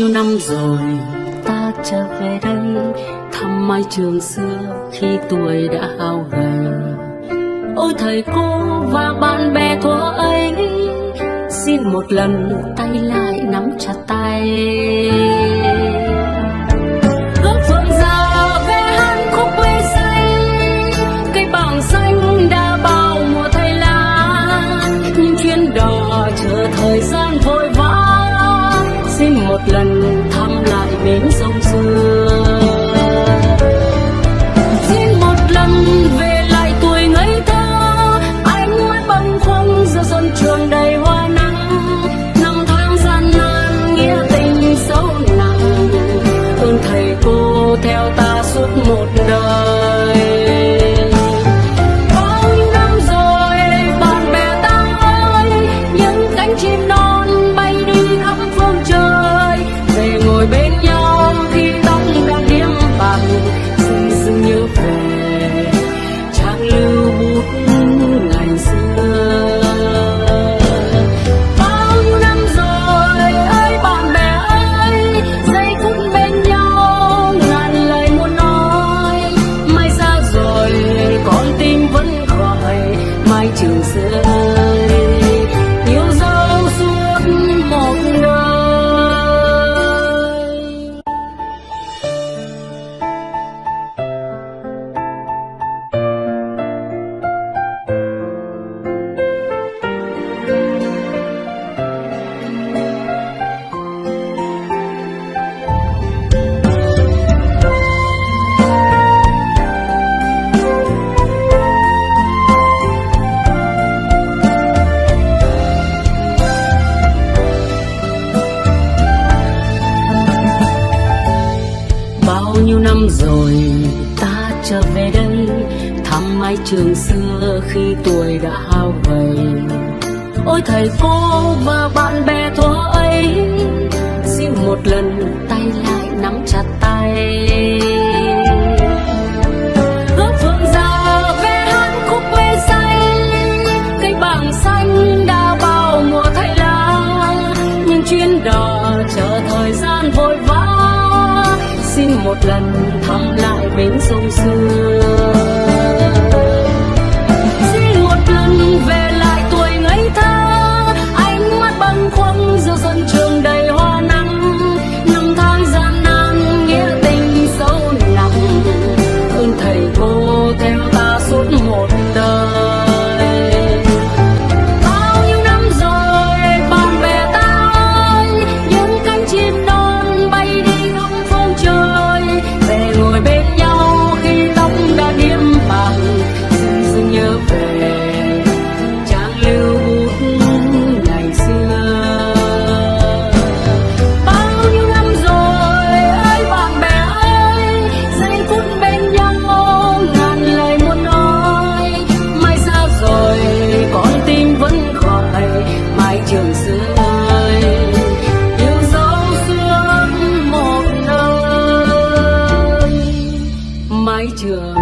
nhiêu năm rồi ta trở về đây, thăm mái trường xưa khi tuổi đã hao gầy ôi thầy cô và bạn bè thua ấy, xin một lần tay lại nắm chặt tay ước vượng già về hát khúc quê say, cây bằng xanh. trường đầy hoa nắng, năm tháng gian nan, nghĩa tình sâu nặng. Ơn thầy cô theo ta suốt một đời. Bao năm rồi, bạn bè ta ơi, những cánh chim Xưa năm rồi ta trở về đây. Thăm mái trường xưa khi tuổi đã hao gầy ôi thầy cô và bạn bè thua ấy xin một lần thăm lại bến sông xưa trường.